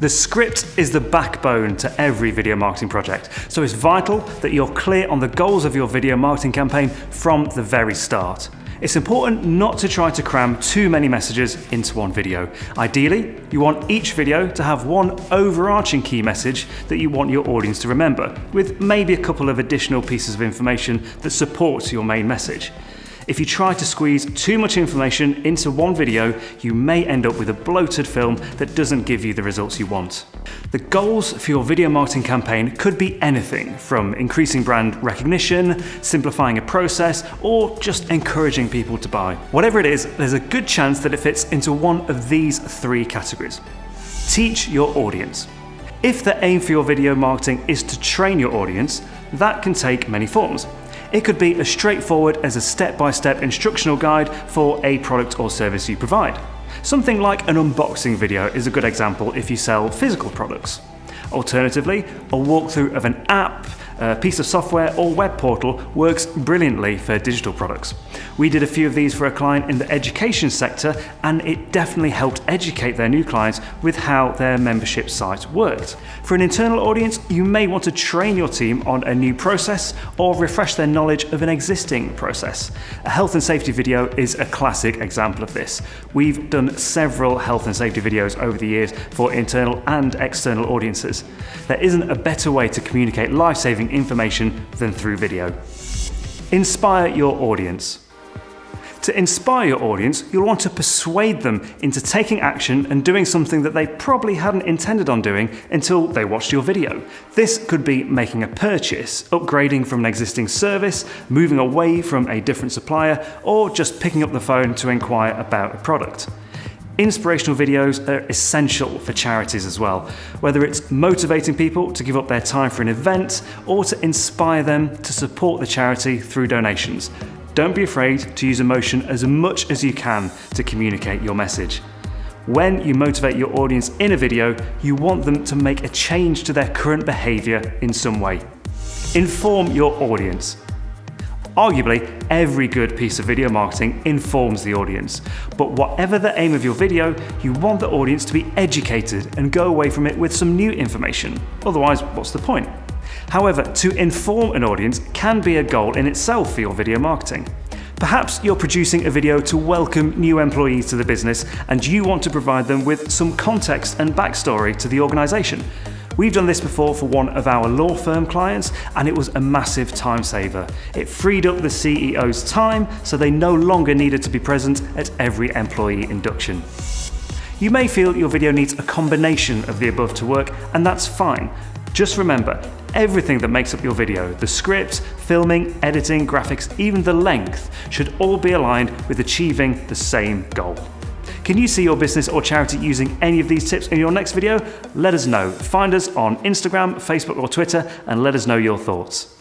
The script is the backbone to every video marketing project, so it's vital that you're clear on the goals of your video marketing campaign from the very start. It's important not to try to cram too many messages into one video. Ideally, you want each video to have one overarching key message that you want your audience to remember, with maybe a couple of additional pieces of information that supports your main message. If you try to squeeze too much information into one video, you may end up with a bloated film that doesn't give you the results you want. The goals for your video marketing campaign could be anything from increasing brand recognition, simplifying a process, or just encouraging people to buy. Whatever it is, there's a good chance that it fits into one of these three categories. Teach your audience. If the aim for your video marketing is to train your audience, that can take many forms. It could be as straightforward as a step-by-step -step instructional guide for a product or service you provide. Something like an unboxing video is a good example if you sell physical products. Alternatively, a walkthrough of an app, a piece of software or web portal works brilliantly for digital products. We did a few of these for a client in the education sector and it definitely helped educate their new clients with how their membership site worked. For an internal audience, you may want to train your team on a new process or refresh their knowledge of an existing process. A health and safety video is a classic example of this. We've done several health and safety videos over the years for internal and external audiences. There isn't a better way to communicate life-saving information than through video. Inspire your audience. To inspire your audience, you'll want to persuade them into taking action and doing something that they probably hadn't intended on doing until they watched your video. This could be making a purchase, upgrading from an existing service, moving away from a different supplier, or just picking up the phone to inquire about a product. Inspirational videos are essential for charities as well, whether it's motivating people to give up their time for an event or to inspire them to support the charity through donations. Don't be afraid to use emotion as much as you can to communicate your message. When you motivate your audience in a video, you want them to make a change to their current behaviour in some way. Inform your audience. Arguably, every good piece of video marketing informs the audience. But whatever the aim of your video, you want the audience to be educated and go away from it with some new information. Otherwise, what's the point? However, to inform an audience can be a goal in itself for your video marketing. Perhaps you're producing a video to welcome new employees to the business and you want to provide them with some context and backstory to the organisation. We've done this before for one of our law firm clients and it was a massive time saver. It freed up the CEO's time so they no longer needed to be present at every employee induction. You may feel your video needs a combination of the above to work and that's fine. Just remember, everything that makes up your video, the script, filming, editing, graphics, even the length, should all be aligned with achieving the same goal. Can you see your business or charity using any of these tips in your next video? Let us know. Find us on Instagram, Facebook or Twitter and let us know your thoughts.